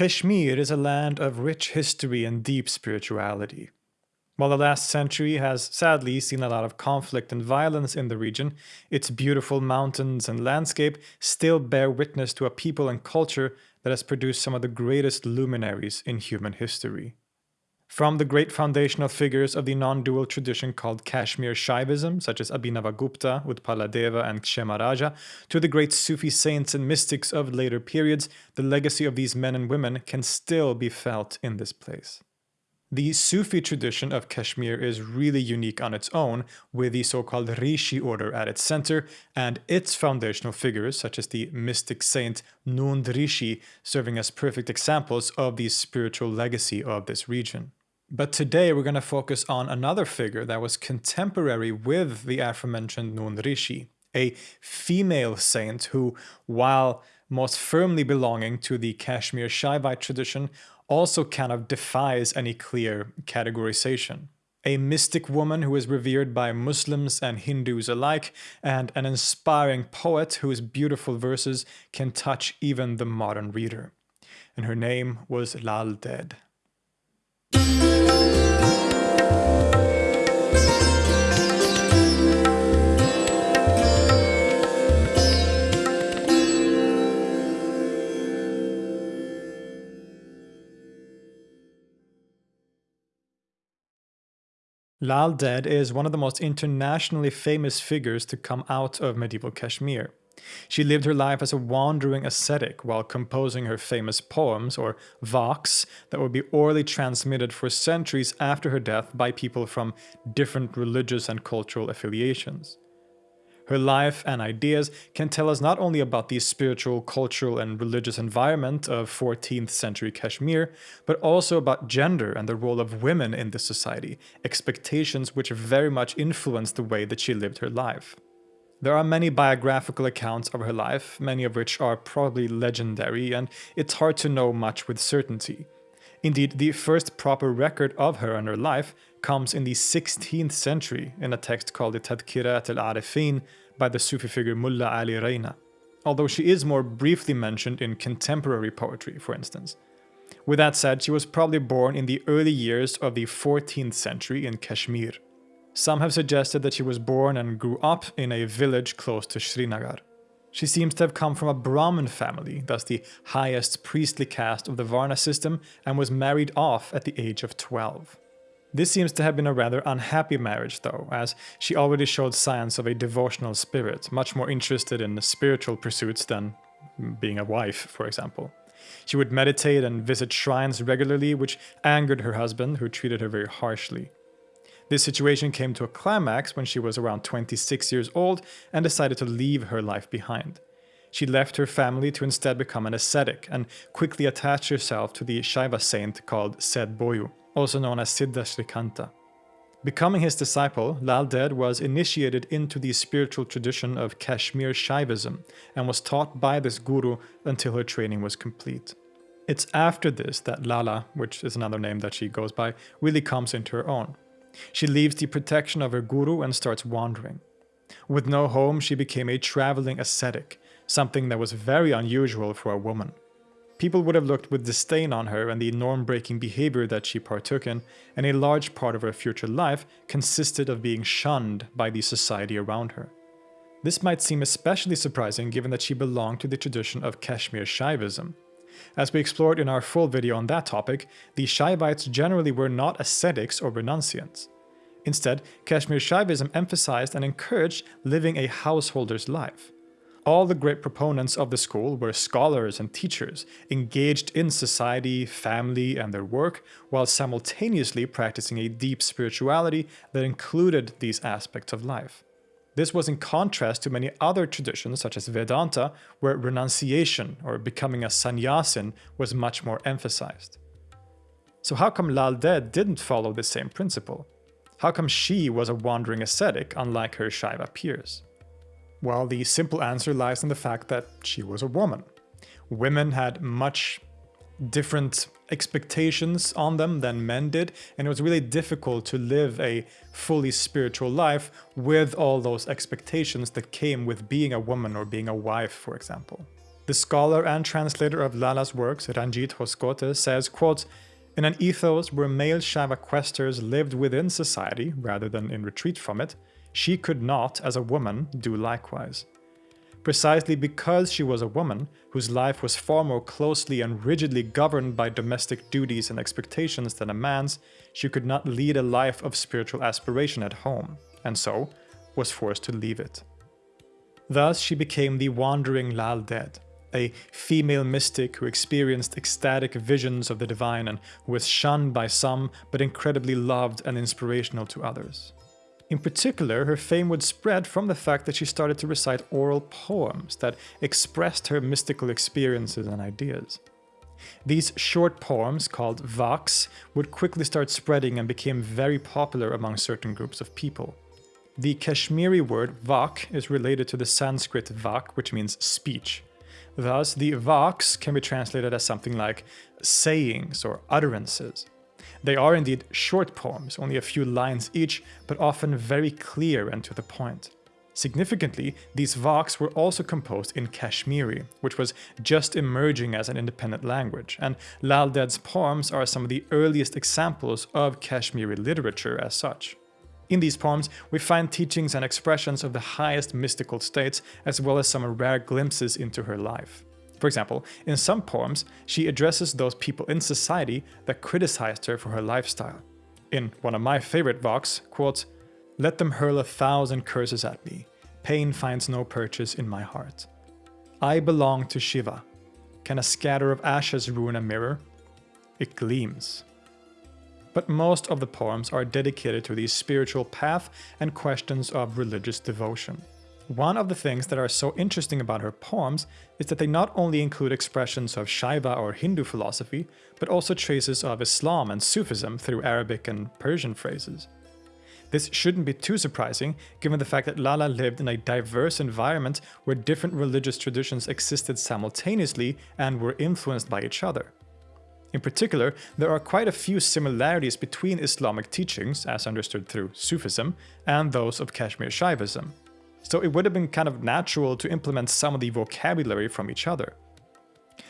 Kashmir is a land of rich history and deep spirituality. While the last century has sadly seen a lot of conflict and violence in the region, its beautiful mountains and landscape still bear witness to a people and culture that has produced some of the greatest luminaries in human history. From the great foundational figures of the non-dual tradition called Kashmir Shaivism, such as Abhinavagupta, Utpaladeva, and Kshemaraja, to the great Sufi saints and mystics of later periods, the legacy of these men and women can still be felt in this place. The Sufi tradition of Kashmir is really unique on its own, with the so-called Rishi order at its center, and its foundational figures, such as the mystic saint Nund Rishi, serving as perfect examples of the spiritual legacy of this region. But today we're going to focus on another figure that was contemporary with the aforementioned Nund Rishi, a female saint who, while most firmly belonging to the Kashmir Shaivite tradition, also kind of defies any clear categorization. A mystic woman who is revered by Muslims and Hindus alike, and an inspiring poet whose beautiful verses can touch even the modern reader. And her name was Lal Ded. Lal Ded is one of the most internationally famous figures to come out of medieval Kashmir. She lived her life as a wandering ascetic while composing her famous poems, or vaks, that would be orally transmitted for centuries after her death by people from different religious and cultural affiliations. Her life and ideas can tell us not only about the spiritual, cultural, and religious environment of 14th century Kashmir, but also about gender and the role of women in this society, expectations which very much influenced the way that she lived her life. There are many biographical accounts of her life, many of which are probably legendary, and it's hard to know much with certainty. Indeed, the first proper record of her and her life comes in the 16th century in a text called the Tadkirat al-Arifin by the Sufi figure Mulla Ali Rayna, although she is more briefly mentioned in contemporary poetry, for instance. With that said, she was probably born in the early years of the 14th century in Kashmir. Some have suggested that she was born and grew up in a village close to Srinagar. She seems to have come from a Brahmin family, thus the highest priestly caste of the Varna system, and was married off at the age of 12. This seems to have been a rather unhappy marriage though, as she already showed signs of a devotional spirit, much more interested in spiritual pursuits than being a wife, for example. She would meditate and visit shrines regularly, which angered her husband, who treated her very harshly. This situation came to a climax when she was around 26 years old and decided to leave her life behind. She left her family to instead become an ascetic and quickly attached herself to the Shaiva saint called Sed Bayu also known as Siddha Srikanta. Becoming his disciple, Lal Ded was initiated into the spiritual tradition of Kashmir Shaivism and was taught by this guru until her training was complete. It's after this that Lala, which is another name that she goes by, really comes into her own. She leaves the protection of her guru and starts wandering. With no home, she became a traveling ascetic, something that was very unusual for a woman. People would have looked with disdain on her and the norm-breaking behavior that she partook in, and a large part of her future life consisted of being shunned by the society around her. This might seem especially surprising given that she belonged to the tradition of Kashmir Shaivism. As we explored in our full video on that topic, the Shaivites generally were not ascetics or renunciants. Instead, Kashmir Shaivism emphasized and encouraged living a householder's life. All the great proponents of the school were scholars and teachers, engaged in society, family, and their work, while simultaneously practicing a deep spirituality that included these aspects of life. This was in contrast to many other traditions such as Vedanta, where renunciation or becoming a sannyasin was much more emphasized. So how come Lal Ded didn't follow the same principle? How come she was a wandering ascetic unlike her Shaiva peers? Well, the simple answer lies in the fact that she was a woman. Women had much different expectations on them than men did, and it was really difficult to live a fully spiritual life with all those expectations that came with being a woman or being a wife, for example. The scholar and translator of Lala's works, Ranjit Hoskote, says, quote, in an ethos where male Shaiva questers lived within society rather than in retreat from it, she could not, as a woman, do likewise. Precisely because she was a woman, whose life was far more closely and rigidly governed by domestic duties and expectations than a man's, she could not lead a life of spiritual aspiration at home, and so was forced to leave it. Thus she became the wandering Lal Ded, a female mystic who experienced ecstatic visions of the divine and who was shunned by some but incredibly loved and inspirational to others. In particular, her fame would spread from the fact that she started to recite oral poems that expressed her mystical experiences and ideas. These short poems, called vaks, would quickly start spreading and became very popular among certain groups of people. The Kashmiri word vak is related to the Sanskrit vak, which means speech. Thus, the vaks can be translated as something like sayings or utterances. They are indeed short poems, only a few lines each, but often very clear and to the point. Significantly, these vaks were also composed in Kashmiri, which was just emerging as an independent language, and Lal Ded's poems are some of the earliest examples of Kashmiri literature as such. In these poems, we find teachings and expressions of the highest mystical states, as well as some rare glimpses into her life. For example, in some poems, she addresses those people in society that criticized her for her lifestyle. In one of my favorite vaks, quote, Let them hurl a thousand curses at me. Pain finds no purchase in my heart. I belong to Shiva. Can a scatter of ashes ruin a mirror? It gleams. But most of the poems are dedicated to the spiritual path and questions of religious devotion. One of the things that are so interesting about her poems is that they not only include expressions of Shaiva or Hindu philosophy, but also traces of Islam and Sufism through Arabic and Persian phrases. This shouldn't be too surprising, given the fact that Lala lived in a diverse environment where different religious traditions existed simultaneously and were influenced by each other. In particular, there are quite a few similarities between Islamic teachings, as understood through Sufism, and those of Kashmir Shaivism so it would have been kind of natural to implement some of the vocabulary from each other.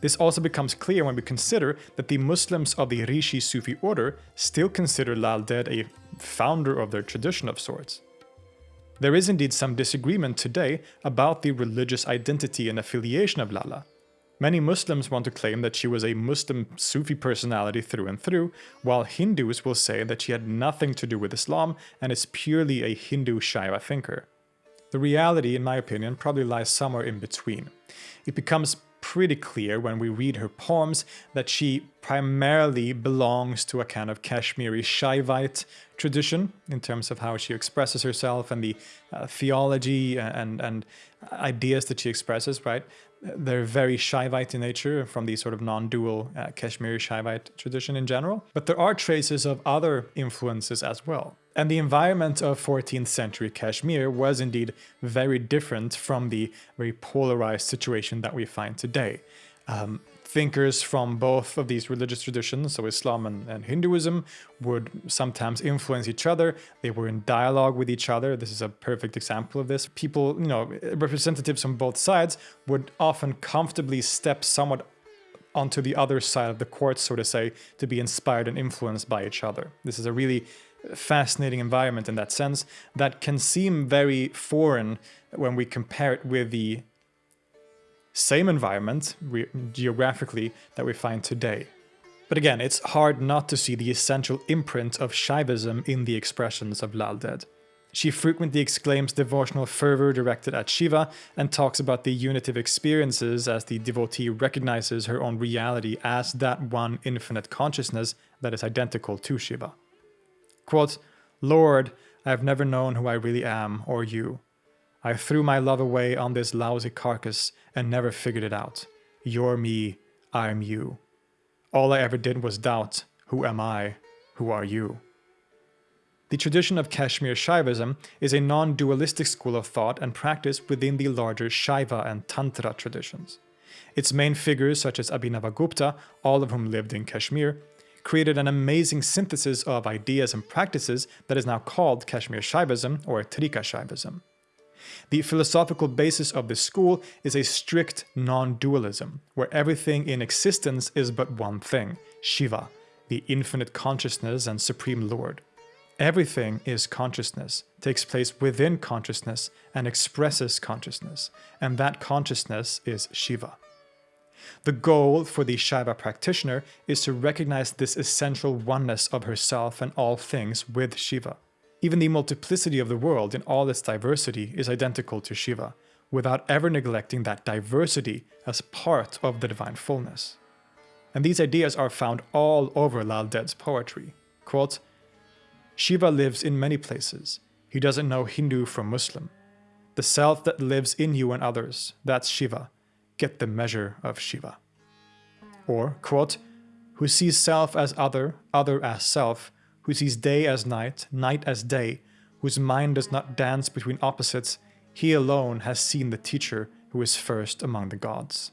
This also becomes clear when we consider that the Muslims of the Rishi Sufi order still consider Lal Ded a founder of their tradition of sorts. There is indeed some disagreement today about the religious identity and affiliation of Lala. Many Muslims want to claim that she was a Muslim Sufi personality through and through, while Hindus will say that she had nothing to do with Islam and is purely a Hindu Shaiva thinker. The reality, in my opinion, probably lies somewhere in between. It becomes pretty clear when we read her poems that she primarily belongs to a kind of Kashmiri Shaivite tradition in terms of how she expresses herself and the uh, theology and, and ideas that she expresses, right? They're very Shaivite in nature from the sort of non-dual uh, Kashmiri Shaivite tradition in general. But there are traces of other influences as well. And the environment of 14th century Kashmir was indeed very different from the very polarized situation that we find today. Um, thinkers from both of these religious traditions, so Islam and, and, Hinduism, would sometimes influence each other. They were in dialogue with each other. This is a perfect example of this. People, you know, representatives from both sides would often comfortably step somewhat onto the other side of the court, so to say, to be inspired and influenced by each other. This is a really fascinating environment in that sense that can seem very foreign when we compare it with the same environment geographically that we find today. But again, it's hard not to see the essential imprint of Shaivism in the expressions of Lal Ded. She frequently exclaims devotional fervor directed at Shiva and talks about the unitive experiences as the devotee recognizes her own reality as that one infinite consciousness that is identical to Shiva. Quote, Lord, I have never known who I really am or you. I threw my love away on this lousy carcass and never figured it out. You're me, I'm you. All I ever did was doubt, who am I, who are you? The tradition of Kashmir Shaivism is a non-dualistic school of thought and practice within the larger Shaiva and Tantra traditions. Its main figures such as Abhinavagupta, all of whom lived in Kashmir, created an amazing synthesis of ideas and practices that is now called Kashmir Shaivism or Trika Shaivism. The philosophical basis of this school is a strict non-dualism, where everything in existence is but one thing, Shiva, the infinite consciousness and supreme lord. Everything is consciousness, takes place within consciousness, and expresses consciousness, and that consciousness is Shiva. The goal for the Shaiva practitioner is to recognize this essential oneness of herself and all things with Shiva. Even the multiplicity of the world in all its diversity is identical to Shiva, without ever neglecting that diversity as part of the divine fullness. And these ideas are found all over Lal Ded's poetry. Quote, Shiva lives in many places. He doesn't know Hindu from Muslim. The self that lives in you and others, that's Shiva. Get the measure of Shiva. Or, quote, who sees self as other, other as self, who sees day as night, night as day, whose mind does not dance between opposites, he alone has seen the teacher who is first among the gods.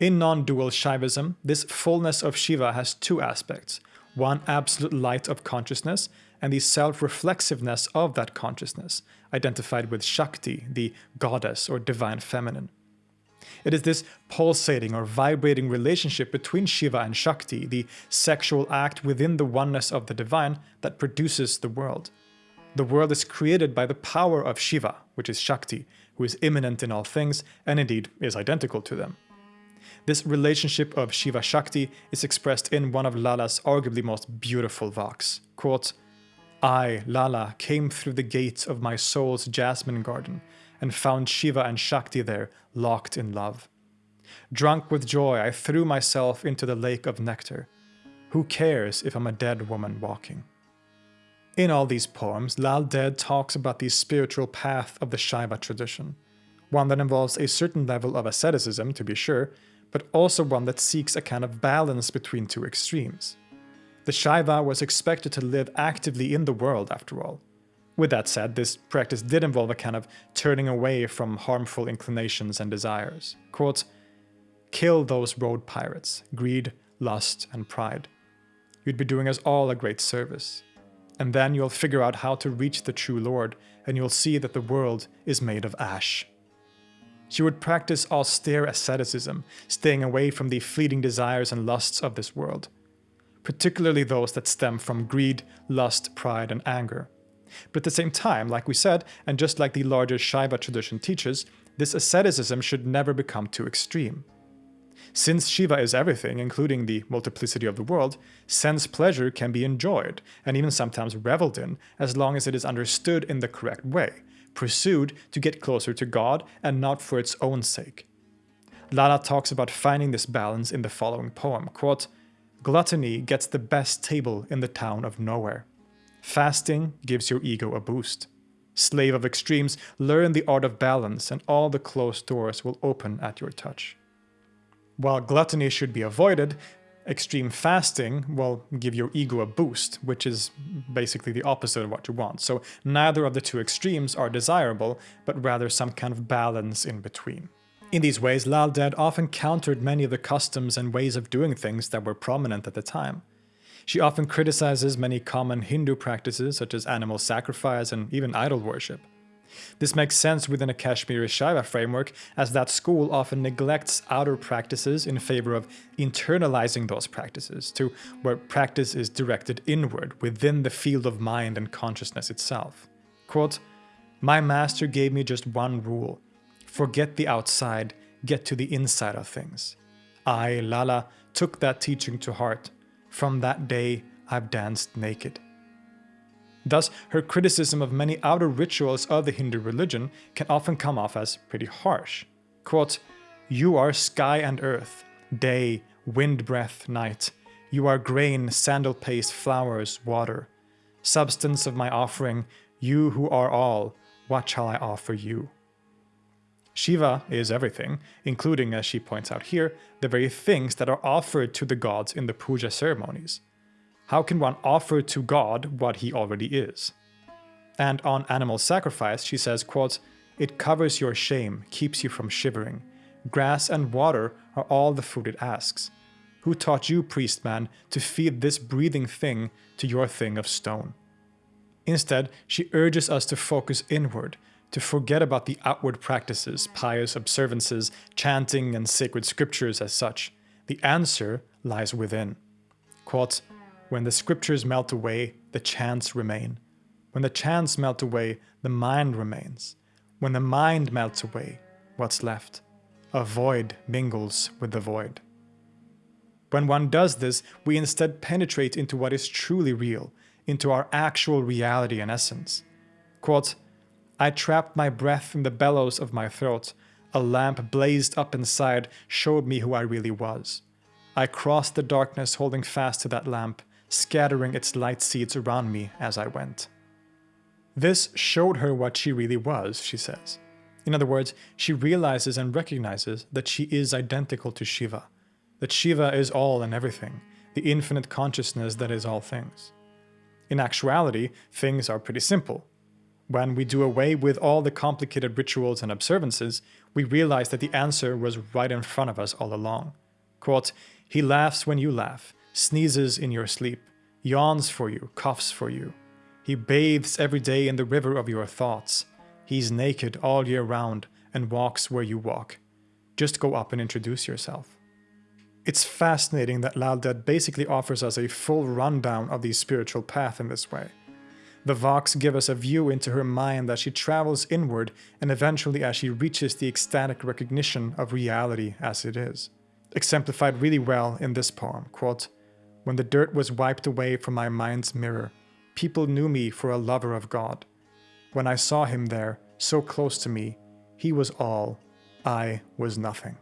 In non-dual Shaivism, this fullness of Shiva has two aspects, one absolute light of consciousness and the self-reflexiveness of that consciousness, identified with Shakti, the goddess or divine feminine. It is this pulsating or vibrating relationship between Shiva and Shakti, the sexual act within the oneness of the divine, that produces the world. The world is created by the power of Shiva, which is Shakti, who is immanent in all things and indeed is identical to them. This relationship of Shiva Shakti is expressed in one of Lala's arguably most beautiful vaks. Quote, I, Lala, came through the gates of my soul's jasmine garden and found Shiva and Shakti there, locked in love. Drunk with joy, I threw myself into the lake of nectar. Who cares if I'm a dead woman walking? In all these poems, Lal Ded talks about the spiritual path of the Shaiva tradition, one that involves a certain level of asceticism, to be sure, but also one that seeks a kind of balance between two extremes. The Shaiva was expected to live actively in the world, after all. With that said, this practice did involve a kind of turning away from harmful inclinations and desires. Quote, Kill those road pirates, greed, lust, and pride. You'd be doing us all a great service. And then you'll figure out how to reach the true Lord, and you'll see that the world is made of ash. She would practice austere asceticism, staying away from the fleeting desires and lusts of this world, particularly those that stem from greed, lust, pride, and anger. But at the same time, like we said, and just like the larger Shaiva tradition teaches, this asceticism should never become too extreme. Since Shiva is everything, including the multiplicity of the world, sense pleasure can be enjoyed, and even sometimes reveled in, as long as it is understood in the correct way, pursued to get closer to God and not for its own sake. Lala talks about finding this balance in the following poem, quote, Gluttony gets the best table in the town of nowhere. Fasting gives your ego a boost. Slave of extremes, learn the art of balance and all the closed doors will open at your touch. While gluttony should be avoided, extreme fasting will give your ego a boost, which is basically the opposite of what you want. So neither of the two extremes are desirable, but rather some kind of balance in between. In these ways, Lal Ded often countered many of the customs and ways of doing things that were prominent at the time. She often criticizes many common Hindu practices such as animal sacrifice and even idol worship. This makes sense within a Kashmiri Shaiva framework, as that school often neglects outer practices in favor of internalizing those practices, to where practice is directed inward, within the field of mind and consciousness itself. Quote, My master gave me just one rule. Forget the outside, get to the inside of things. I, Lala, took that teaching to heart. From that day, I've danced naked. Thus, her criticism of many outer rituals of the Hindu religion can often come off as pretty harsh. Quote, You are sky and earth, day, wind breath, night. You are grain, sandal paste, flowers, water. Substance of my offering, you who are all, what shall I offer you? Shiva is everything, including, as she points out here, the very things that are offered to the gods in the puja ceremonies. How can one offer to God what he already is? And on animal sacrifice, she says, quote, It covers your shame, keeps you from shivering. Grass and water are all the food it asks. Who taught you, priest man, to feed this breathing thing to your thing of stone? Instead, she urges us to focus inward, to forget about the outward practices, pious observances, chanting, and sacred scriptures as such. The answer lies within. Quote, when the scriptures melt away, the chants remain. When the chants melt away, the mind remains. When the mind melts away, what's left? A void mingles with the void. When one does this, we instead penetrate into what is truly real, into our actual reality and essence. Quote, I trapped my breath in the bellows of my throat. A lamp blazed up inside, showed me who I really was. I crossed the darkness holding fast to that lamp, scattering its light seeds around me as I went. This showed her what she really was, she says. In other words, she realizes and recognizes that she is identical to Shiva, that Shiva is all and everything, the infinite consciousness that is all things. In actuality, things are pretty simple. When we do away with all the complicated rituals and observances, we realize that the answer was right in front of us all along. Quote, he laughs when you laugh, sneezes in your sleep, yawns for you, coughs for you. He bathes every day in the river of your thoughts. He's naked all year round and walks where you walk. Just go up and introduce yourself. It's fascinating that Lal basically offers us a full rundown of the spiritual path in this way. The Vaks give us a view into her mind as she travels inward and eventually as she reaches the ecstatic recognition of reality as it is. Exemplified really well in this poem, quote, When the dirt was wiped away from my mind's mirror, people knew me for a lover of God. When I saw him there, so close to me, he was all, I was nothing.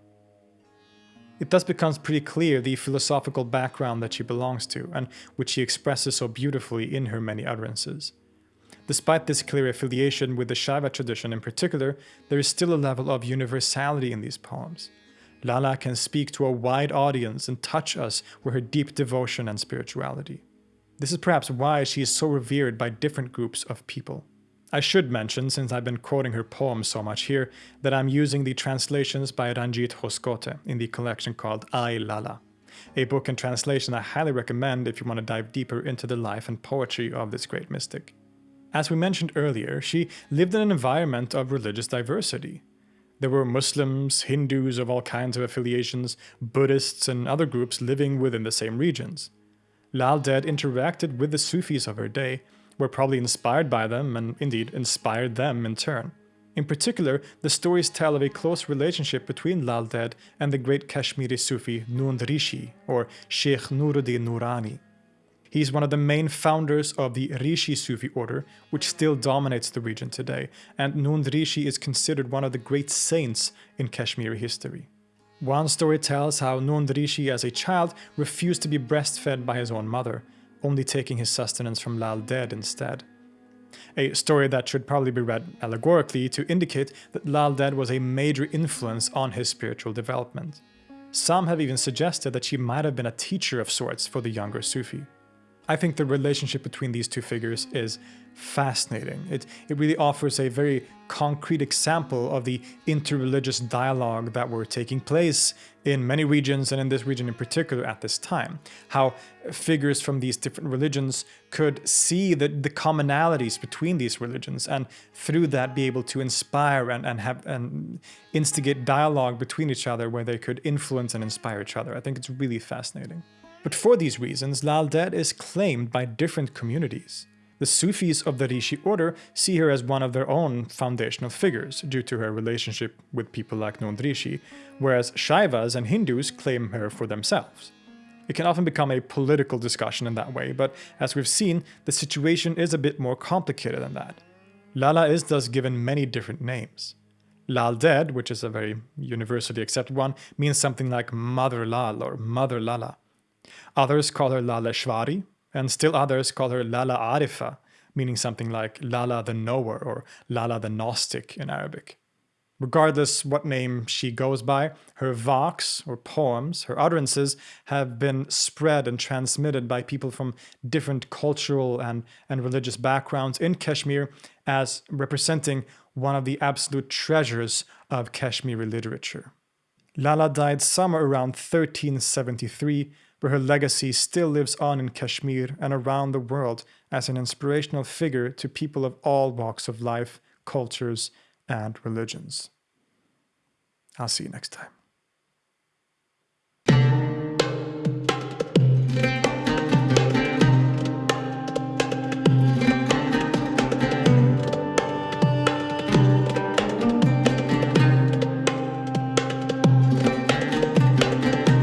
It thus becomes pretty clear the philosophical background that she belongs to, and which she expresses so beautifully in her many utterances. Despite this clear affiliation with the Shaiva tradition in particular, there is still a level of universality in these poems. Lala can speak to a wide audience and touch us with her deep devotion and spirituality. This is perhaps why she is so revered by different groups of people. I should mention, since I've been quoting her poems so much here, that I'm using the translations by Ranjit Hoskote in the collection called Ai Lala, a book and translation I highly recommend if you want to dive deeper into the life and poetry of this great mystic. As we mentioned earlier, she lived in an environment of religious diversity. There were Muslims, Hindus of all kinds of affiliations, Buddhists, and other groups living within the same regions. Lal Ded interacted with the Sufis of her day, were probably inspired by them and indeed inspired them in turn. In particular, the stories tell of a close relationship between Lal Ded and the great Kashmiri Sufi Nund Rishi, or Sheikh Nuruddin Nurani. He is one of the main founders of the Rishi Sufi order, which still dominates the region today, and Nund Rishi is considered one of the great saints in Kashmiri history. One story tells how Nund Rishi as a child refused to be breastfed by his own mother, only taking his sustenance from Lal Ded instead. A story that should probably be read allegorically to indicate that Lal Ded was a major influence on his spiritual development. Some have even suggested that she might have been a teacher of sorts for the younger Sufi. I think the relationship between these two figures is fascinating. It, it really offers a very concrete example of the interreligious dialogue that were taking place in many regions and in this region in particular at this time. How figures from these different religions could see the, the commonalities between these religions and through that be able to inspire and, and have and instigate dialogue between each other where they could influence and inspire each other. I think it's really fascinating. But for these reasons, Lal Ded is claimed by different communities. The Sufis of the Rishi order see her as one of their own foundational figures due to her relationship with people like Nund Rishi, whereas Shaivas and Hindus claim her for themselves. It can often become a political discussion in that way, but as we've seen, the situation is a bit more complicated than that. Lala is thus given many different names. Lal Ded, which is a very universally accepted one, means something like Mother Lal or Mother Lala. Others call her Laleshwari, and still others call her Lala Arifa, meaning something like Lala the Knower or Lala the Gnostic in Arabic. Regardless what name she goes by, her vaks or poems, her utterances, have been spread and transmitted by people from different cultural and, and religious backgrounds in Kashmir as representing one of the absolute treasures of Kashmiri literature. Lala died somewhere around 1373 where her legacy still lives on in Kashmir and around the world as an inspirational figure to people of all walks of life, cultures, and religions. I'll see you next time.